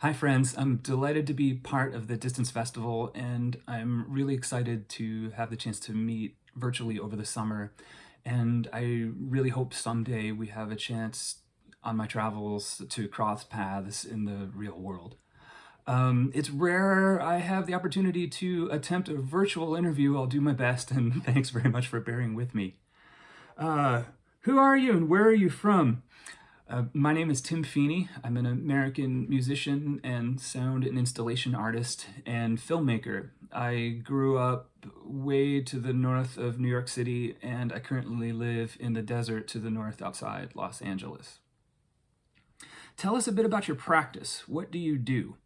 Hi friends, I'm delighted to be part of the Distance Festival and I'm really excited to have the chance to meet virtually over the summer and I really hope someday we have a chance on my travels to cross paths in the real world. Um, it's rare I have the opportunity to attempt a virtual interview. I'll do my best and thanks very much for bearing with me. Uh, who are you and where are you from? Uh, my name is Tim Feeney. I'm an American musician and sound and installation artist and filmmaker. I grew up way to the north of New York City and I currently live in the desert to the north outside Los Angeles. Tell us a bit about your practice. What do you do?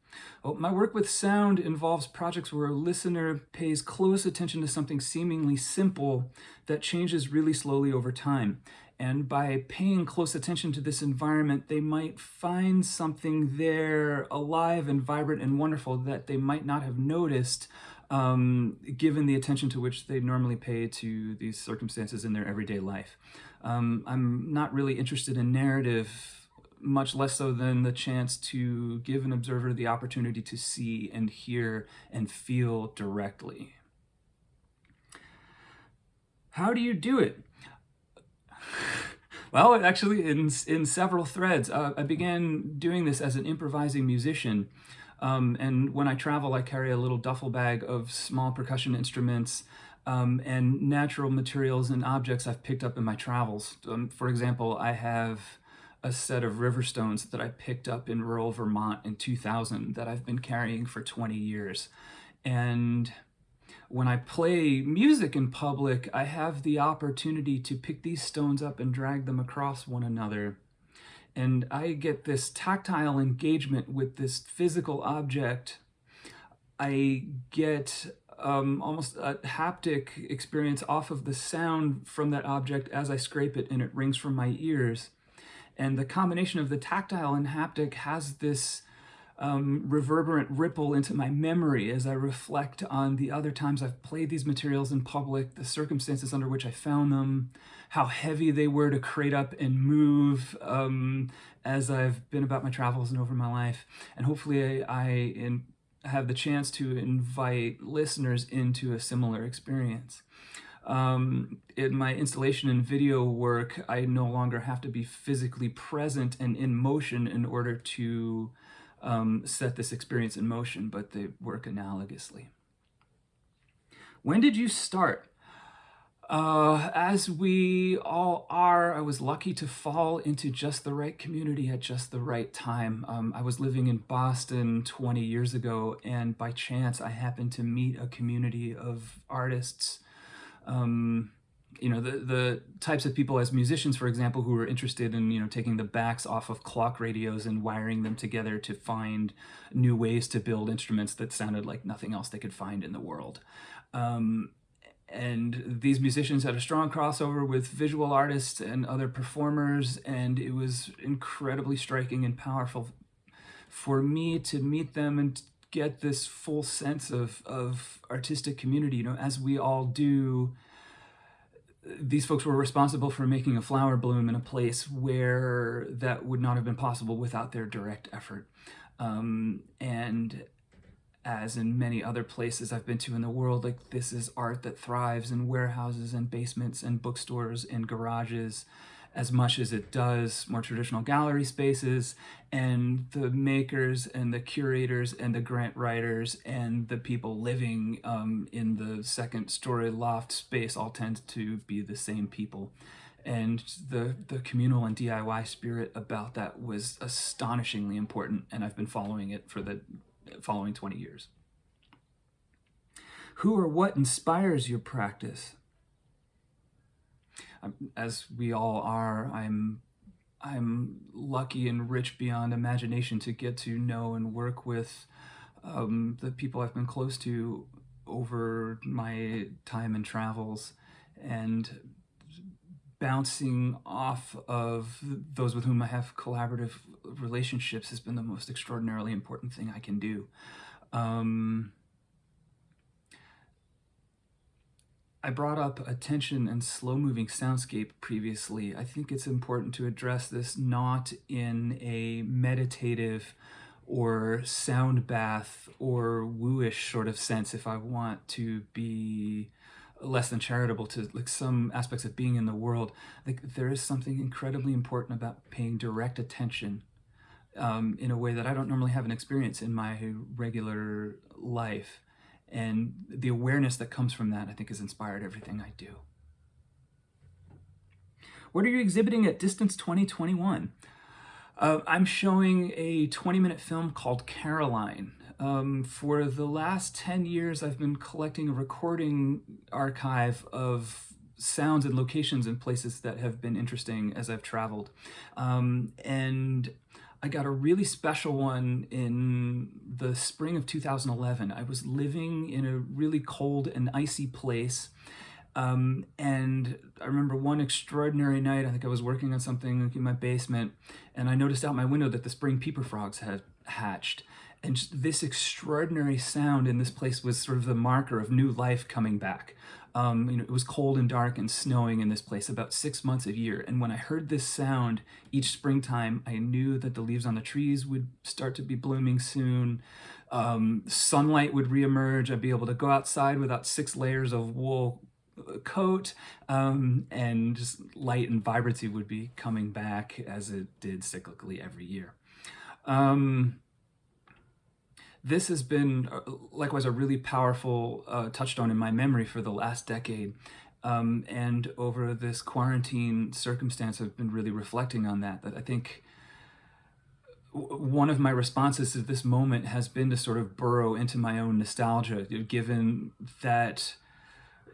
Well, my work with sound involves projects where a listener pays close attention to something seemingly simple that changes really slowly over time. And by paying close attention to this environment, they might find something there alive and vibrant and wonderful that they might not have noticed um, given the attention to which they normally pay to these circumstances in their everyday life. Um, I'm not really interested in narrative, much less so than the chance to give an observer the opportunity to see and hear and feel directly. How do you do it? Well, actually, in, in several threads. Uh, I began doing this as an improvising musician. Um, and when I travel, I carry a little duffel bag of small percussion instruments um, and natural materials and objects I've picked up in my travels. Um, for example, I have a set of river stones that I picked up in rural Vermont in 2000 that I've been carrying for 20 years. And when I play music in public, I have the opportunity to pick these stones up and drag them across one another. And I get this tactile engagement with this physical object. I get um, almost a haptic experience off of the sound from that object as I scrape it and it rings from my ears. And the combination of the tactile and haptic has this um, reverberant ripple into my memory as I reflect on the other times I've played these materials in public, the circumstances under which I found them, how heavy they were to crate up and move um, as I've been about my travels and over my life. And hopefully I, I in, have the chance to invite listeners into a similar experience. Um, in my installation and video work, I no longer have to be physically present and in motion in order to um, set this experience in motion, but they work analogously. When did you start? Uh, as we all are, I was lucky to fall into just the right community at just the right time. Um, I was living in Boston 20 years ago, and by chance I happened to meet a community of artists um, you know, the, the types of people as musicians, for example, who are interested in, you know, taking the backs off of clock radios and wiring them together to find new ways to build instruments that sounded like nothing else they could find in the world. Um, and these musicians had a strong crossover with visual artists and other performers, and it was incredibly striking and powerful for me to meet them and get this full sense of, of artistic community, you know, as we all do these folks were responsible for making a flower bloom in a place where that would not have been possible without their direct effort. Um, and as in many other places I've been to in the world, like this is art that thrives in warehouses and basements and bookstores and garages as much as it does more traditional gallery spaces and the makers and the curators and the grant writers and the people living um, in the second story loft space all tend to be the same people and the the communal and DIY spirit about that was astonishingly important and I've been following it for the following 20 years. Who or what inspires your practice? As we all are, I'm I'm lucky and rich beyond imagination to get to know and work with um, the people I've been close to over my time and travels and bouncing off of those with whom I have collaborative relationships has been the most extraordinarily important thing I can do. Um, I brought up attention and slow-moving soundscape previously. I think it's important to address this not in a meditative or sound bath or wooish sort of sense if I want to be less than charitable to like some aspects of being in the world like there is something incredibly important about paying direct attention um, in a way that I don't normally have an experience in my regular life and the awareness that comes from that I think has inspired everything I do. What are you exhibiting at Distance 2021? Uh, I'm showing a 20 minute film called Caroline. Um, for the last 10 years, I've been collecting a recording archive of sounds and locations and places that have been interesting as I've traveled. Um, and I got a really special one in the spring of 2011. I was living in a really cold and icy place um, and I remember one extraordinary night, I think I was working on something in my basement, and I noticed out my window that the spring peeper frogs had hatched. And this extraordinary sound in this place was sort of the marker of new life coming back. Um, you know, it was cold and dark and snowing in this place about six months a year. And when I heard this sound each springtime, I knew that the leaves on the trees would start to be blooming soon. Um, sunlight would reemerge. I'd be able to go outside without six layers of wool coat um, and just light and vibrancy would be coming back as it did cyclically every year. Um, this has been uh, likewise a really powerful uh, touchstone in my memory for the last decade. Um, and over this quarantine circumstance, I've been really reflecting on that, that I think one of my responses to this moment has been to sort of burrow into my own nostalgia, given that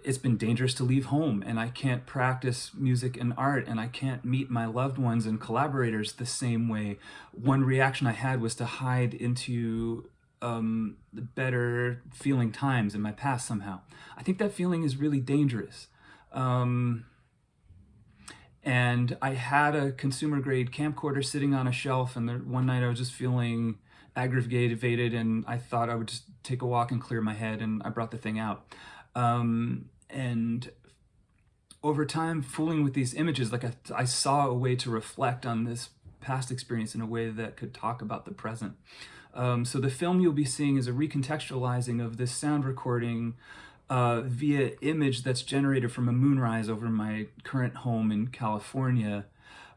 it's been dangerous to leave home and I can't practice music and art and I can't meet my loved ones and collaborators the same way. One reaction I had was to hide into um, the better feeling times in my past somehow. I think that feeling is really dangerous. Um, and I had a consumer grade camcorder sitting on a shelf and there, one night I was just feeling aggravated and I thought I would just take a walk and clear my head and I brought the thing out. Um, and over time, fooling with these images, like I, I saw a way to reflect on this past experience in a way that could talk about the present. Um, so the film you'll be seeing is a recontextualizing of this sound recording uh, via image that's generated from a moonrise over my current home in California,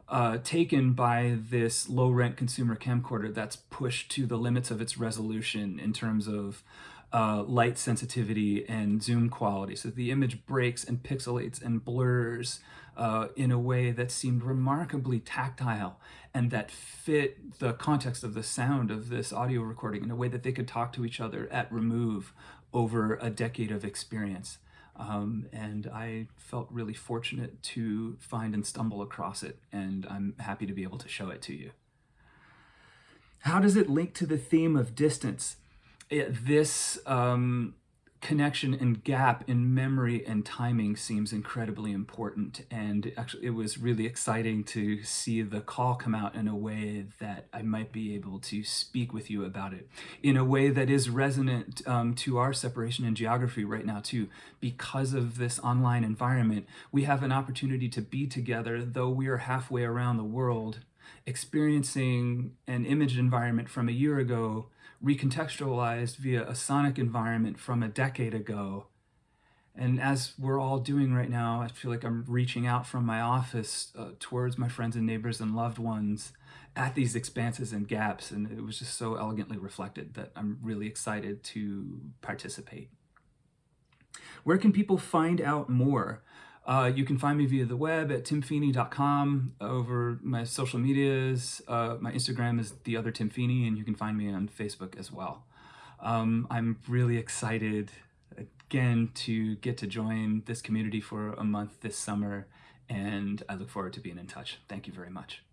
uh, taken by this low-rent consumer camcorder that's pushed to the limits of its resolution in terms of uh, light sensitivity and zoom quality. So the image breaks and pixelates and blurs uh, in a way that seemed remarkably tactile and that fit the context of the sound of this audio recording in a way that they could talk to each other at remove over a decade of experience. Um, and I felt really fortunate to find and stumble across it, and I'm happy to be able to show it to you. How does it link to the theme of distance? This um, connection and gap in memory and timing seems incredibly important. And actually, it was really exciting to see the call come out in a way that I might be able to speak with you about it in a way that is resonant um, to our separation in geography right now, too. Because of this online environment, we have an opportunity to be together, though we are halfway around the world, experiencing an image environment from a year ago recontextualized via a sonic environment from a decade ago. And as we're all doing right now, I feel like I'm reaching out from my office uh, towards my friends and neighbors and loved ones at these expanses and gaps. And it was just so elegantly reflected that I'm really excited to participate. Where can people find out more? Uh, you can find me via the web at timfeeney.com, over my social medias. Uh, my Instagram is the other Tim Feeney, and you can find me on Facebook as well. Um, I'm really excited again to get to join this community for a month this summer, and I look forward to being in touch. Thank you very much.